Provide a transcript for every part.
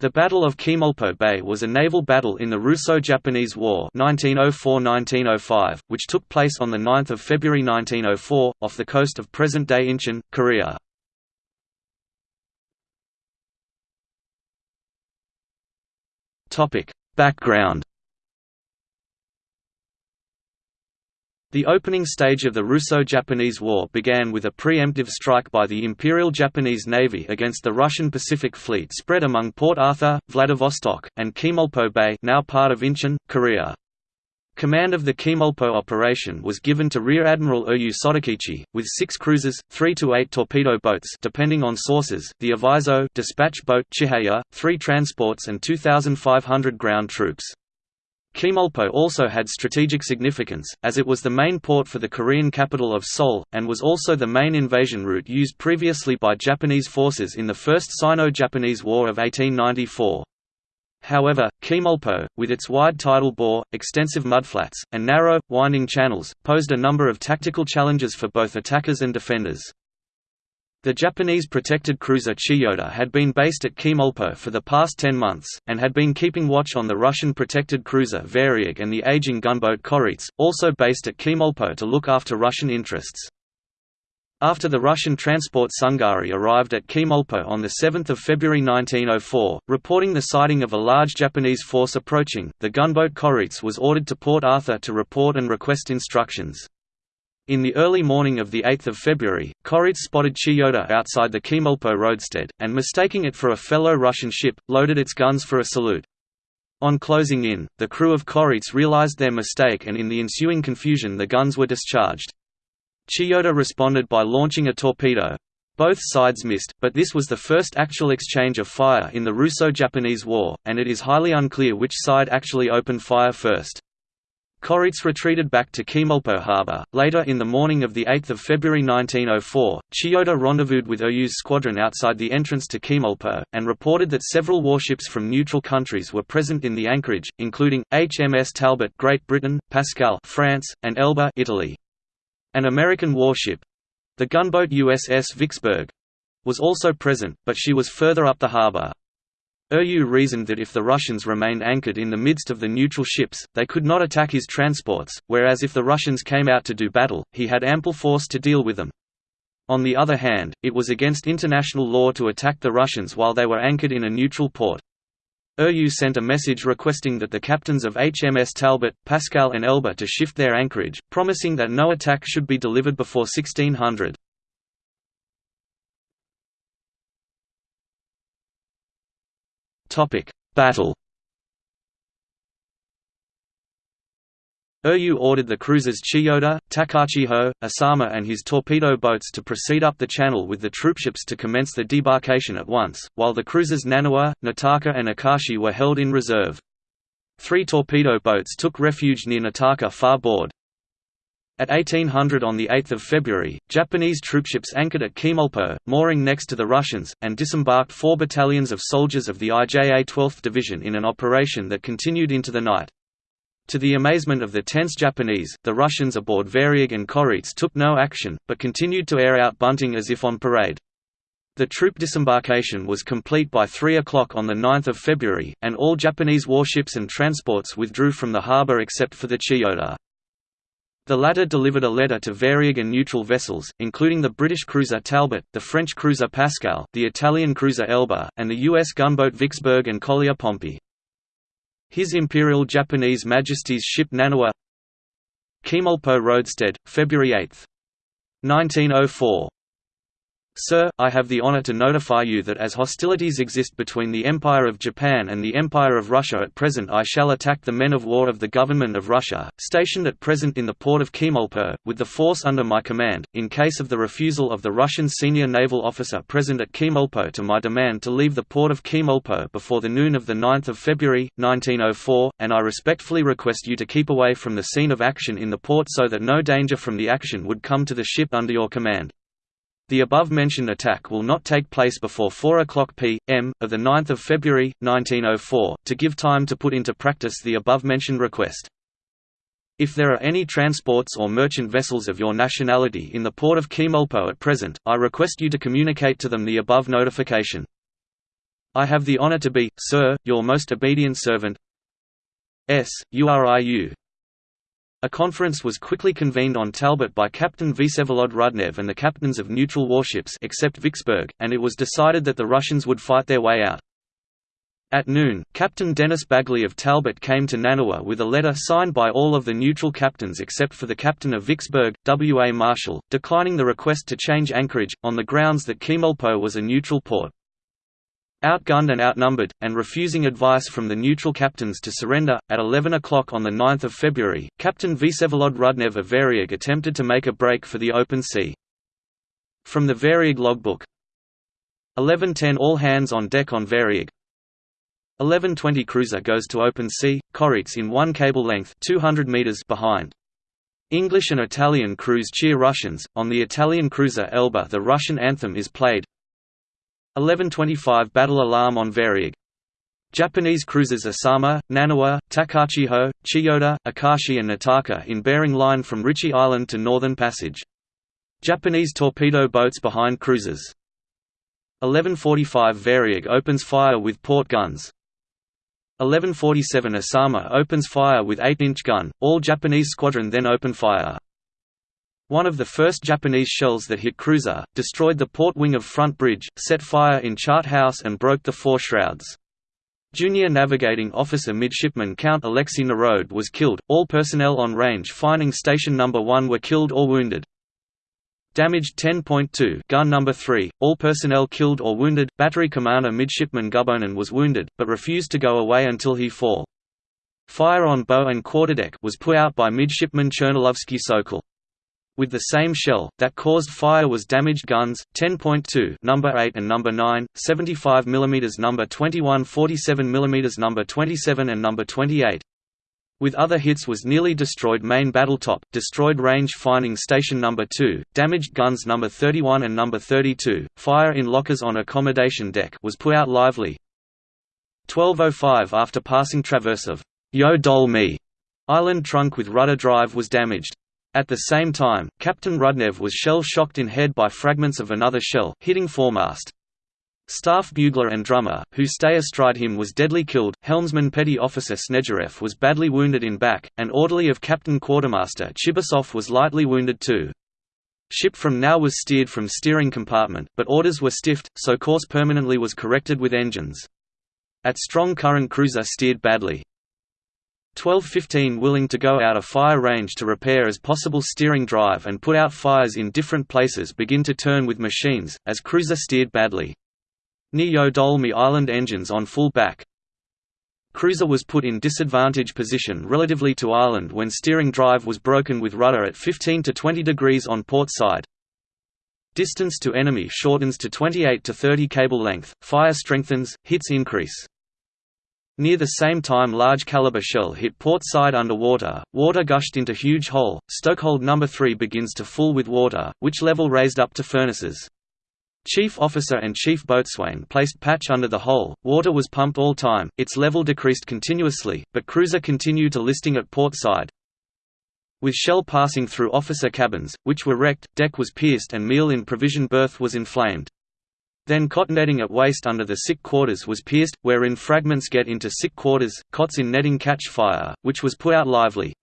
The Battle of Chemulpo Bay was a naval battle in the Russo-Japanese War 1904–1905, which took place on 9 February 1904, off the coast of present-day Incheon, Korea. Background The opening stage of the Russo-Japanese War began with a preemptive strike by the Imperial Japanese Navy against the Russian Pacific Fleet spread among Port Arthur, Vladivostok, and Chemulpo Bay now part of Incheon, Korea. Command of the Chemulpo operation was given to Rear Admiral Oyu Sotokichi, with six cruisers, three to eight torpedo boats depending on sources, the Aviso dispatch boat Chihaya, three transports and 2,500 ground troops. Chemulpo also had strategic significance, as it was the main port for the Korean capital of Seoul, and was also the main invasion route used previously by Japanese forces in the First Sino-Japanese War of 1894. However, Chemulpo, with its wide tidal bore, extensive mudflats, and narrow, winding channels, posed a number of tactical challenges for both attackers and defenders. The Japanese protected cruiser Chiyoda had been based at Chemulpo for the past ten months, and had been keeping watch on the Russian protected cruiser Varyag and the aging gunboat Koretz, also based at Chemulpo to look after Russian interests. After the Russian transport Sungari arrived at Chemulpo on 7 February 1904, reporting the sighting of a large Japanese force approaching, the gunboat Koretz was ordered to Port Arthur to report and request instructions. In the early morning of 8 February, Koretz spotted Chiyoda outside the Chemulpo roadstead, and mistaking it for a fellow Russian ship, loaded its guns for a salute. On closing in, the crew of Koretz realized their mistake and in the ensuing confusion the guns were discharged. Chiyoda responded by launching a torpedo. Both sides missed, but this was the first actual exchange of fire in the Russo-Japanese War, and it is highly unclear which side actually opened fire first. Koretz retreated back to Chemulpo harbor. Later in the morning of 8 February 1904, Chiyoda rendezvoused with Oyu's squadron outside the entrance to Chemulpo, and reported that several warships from neutral countries were present in the anchorage, including, HMS Talbot Great Britain, Pascal France, and Elba Italy. An American warship—the gunboat USS Vicksburg—was also present, but she was further up the harbor. Oyu reasoned that if the Russians remained anchored in the midst of the neutral ships, they could not attack his transports, whereas if the Russians came out to do battle, he had ample force to deal with them. On the other hand, it was against international law to attack the Russians while they were anchored in a neutral port. Oyu sent a message requesting that the captains of HMS Talbot, Pascal and Elba to shift their anchorage, promising that no attack should be delivered before 1600. Topic: Battle. Oyu ordered the cruisers Chiyoda, Takachiho, Asama and his torpedo boats to proceed up the channel with the troopships to commence the debarkation at once, while the cruisers Naniwa, Niitaka and Akashi were held in reserve. Three torpedo boats took refuge near Niitaka far board. At 1800 on 8 February, Japanese troopships anchored at Chemulpo, mooring next to the Russians, and disembarked four battalions of soldiers of the IJA 12th Division in an operation that continued into the night. To the amazement of the tense Japanese, the Russians aboard Varyag and Koretz took no action, but continued to air out bunting as if on parade. The troop disembarkation was complete by 3 o'clock on 9 February, and all Japanese warships and transports withdrew from the harbour except for the Chiyoda. The latter delivered a letter to Varyag and neutral vessels, including the British cruiser Talbot, the French cruiser Pascal, the Italian cruiser Elba, and the U.S. gunboat Vicksburg and collier Pompey. His Imperial Japanese Majesty's ship Naniwa Chemulpo Roadstead, February 8. 1904 Sir, I have the honor to notify you that as hostilities exist between the Empire of Japan and the Empire of Russia at present I shall attack the men of war of the Government of Russia, stationed at present in the port of Chemulpo, with the force under my command, in case of the refusal of the Russian senior naval officer present at Chemulpo to my demand to leave the port of Chemulpo before the noon of 9 February, 1904, and I respectfully request you to keep away from the scene of action in the port so that no danger from the action would come to the ship under your command. The above-mentioned attack will not take place before 4 o'clock p.m. of 9 February, 1904, to give time to put into practice the above-mentioned request. If there are any transports or merchant vessels of your nationality in the port of Chemulpo at present, I request you to communicate to them the above notification. I have the honor to be, sir, your most obedient servant S. URIU. A conference was quickly convened on Talbot by Captain Vsevolod Rudnev and the captains of neutral warships except Vicksburg, and it was decided that the Russians would fight their way out. At noon, Captain Dennis Bagley of Talbot came to Naniwa with a letter signed by all of the neutral captains except for the captain of Vicksburg, W. A. Marshall, declining the request to change anchorage, on the grounds that Chemulpo was a neutral port. Outgunned and outnumbered, and refusing advice from the neutral captains to surrender, at 11 o'clock on 9 February, Captain Vsevolod Rudnev of Variag attempted to make a break for the open sea. From the Variag logbook 11.10 All hands on deck on Variag 11.20 Cruiser goes to open sea, Koritz in one cable length 200 meters behind. English and Italian crews cheer Russians, on the Italian cruiser Elba the Russian anthem is played, 1125 Battle alarm on Variag. Japanese cruisers Asama, Naniwa, Takachiho, Chiyoda, Akashi and Niitaka in bearing line from Ritchie Island to Northern Passage. Japanese torpedo boats behind cruisers. 1145 Variag opens fire with port guns. 1147 Asama opens fire with 8-inch gun, all Japanese squadron then open fire. One of the first Japanese shells that hit cruiser, destroyed the port wing of front bridge, set fire in chart house and broke the fore shrouds. Junior Navigating Officer Midshipman Count Alexei Nirod was killed, all personnel on range finding Station No. 1 were killed or wounded. Damaged 10.2 Gun number 3, all personnel killed or wounded, Battery Commander Midshipman Gubonin was wounded, but refused to go away until he fall. Fire on bow and quarterdeck was put out by Midshipman Chernolovsky Sokol. With the same shell, that caused fire was damaged guns, 10.2 number 8 and number 9, 75 mm number 21 47 mm number 27 and number 28. With other hits was nearly destroyed main battle top, destroyed range finding station number 2, damaged guns number 31 and number 32, fire in lockers on accommodation deck was put out lively. 1205 after passing traverse of Yodolmi island trunk with rudder drive was damaged. At the same time, Captain Rudnev was shell-shocked in head by fragments of another shell, hitting foremast. Staff bugler and drummer, who stay astride him was deadly killed, helmsman Petty Officer Snegirev was badly wounded in back, and orderly of Captain Quartermaster Chibasov was lightly wounded too. Ship from now was steered from steering compartment, but orders were stiffed, so course permanently was corrected with engines. At strong current cruiser steered badly. 1215 willing to go out of fire range to repair as possible steering drive and put out fires in different places begin to turn with machines, as cruiser steered badly. Near Dolmi Island engines on full back. Cruiser was put in disadvantage position relatively to island when steering drive was broken with rudder at 15 to 20 degrees on port side. Distance to enemy shortens to 28 to 30 cable length, fire strengthens, hits increase. Near the same time large caliber shell hit port side underwater, water gushed into huge hole, stokehold number 3 begins to full with water, which level raised up to furnaces. Chief officer and chief boatswain placed patch under the hole, water was pumped all time, its level decreased continuously, but cruiser continued to listing at port side. With shell passing through officer cabins, which were wrecked, deck was pierced and meal in provision berth was inflamed. Then cot netting at waist under the sick quarters was pierced, wherein fragments get into sick quarters, cots in netting catch fire, which was put out lively.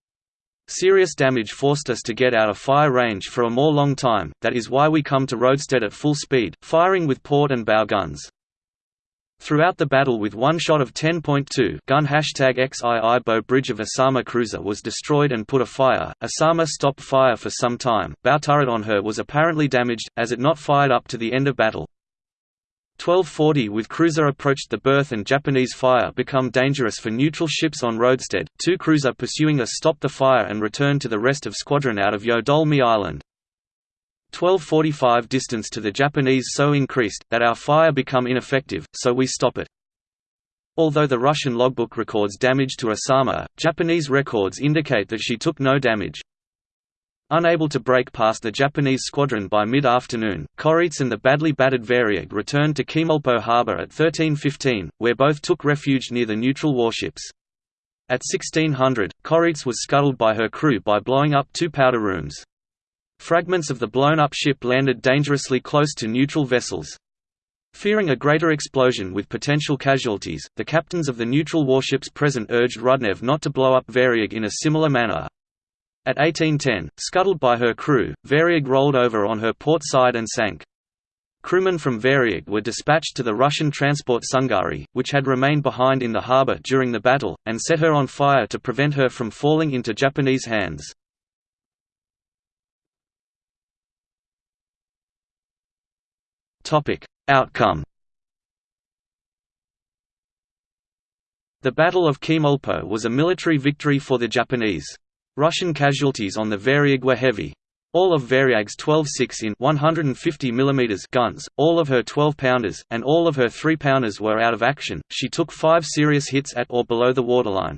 Serious damage forced us to get out of fire range for a more long time, that is why we come to roadstead at full speed, firing with port and bow guns. Throughout the battle with one shot of 10.2 gun hashtag XII bow bridge of Asama cruiser was destroyed and put afire. Asama stopped fire for some time, bow turret on her was apparently damaged, as it not fired up to the end of battle. 1240 with cruiser approached the berth and Japanese fire become dangerous for neutral ships on roadstead, two cruiser pursuing us stopped the fire and returned to the rest of squadron out of Yodolmi Island. 1245 distance to the Japanese so increased, that our fire become ineffective, so we stop it. Although the Russian logbook records damage to Asama, Japanese records indicate that she took no damage. Unable to break past the Japanese squadron by mid-afternoon, Koritz and the badly battered Variag returned to Chemulpo harbor at 1315, where both took refuge near the neutral warships. At 1600, Koritz was scuttled by her crew by blowing up two powder rooms. Fragments of the blown-up ship landed dangerously close to neutral vessels. Fearing a greater explosion with potential casualties, the captains of the neutral warships present urged Rudnev not to blow up Varyag in a similar manner. At 1810, scuttled by her crew, Varyag rolled over on her port side and sank. Crewmen from Varyag were dispatched to the Russian transport Sungari, which had remained behind in the harbour during the battle, and set her on fire to prevent her from falling into Japanese hands. Outcome The Battle of Chemulpo was a military victory for the Japanese. Russian casualties on the Varyag were heavy. All of Varyag's 12 6 in 150 mm guns, all of her 12-pounders, and all of her 3-pounders were out of action. She took five serious hits at or below the waterline.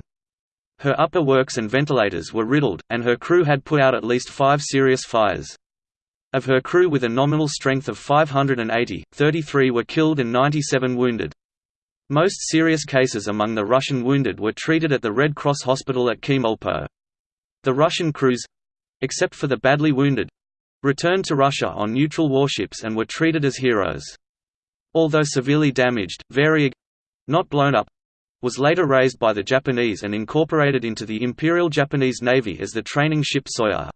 Her upper works and ventilators were riddled, and her crew had put out at least five serious fires. Of her crew with a nominal strength of 580, 33 were killed and 97 wounded. Most serious cases among the Russian wounded were treated at the Red Cross Hospital at Chemulpo. The Russian crews—except for the badly wounded—returned to Russia on neutral warships and were treated as heroes. Although severely damaged, Varyag—not blown up, was later raised by the Japanese and incorporated into the Imperial Japanese Navy as the training ship Soya.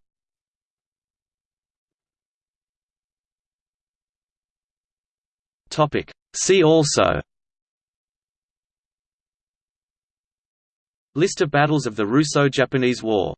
See also List of battles of the Russo-Japanese War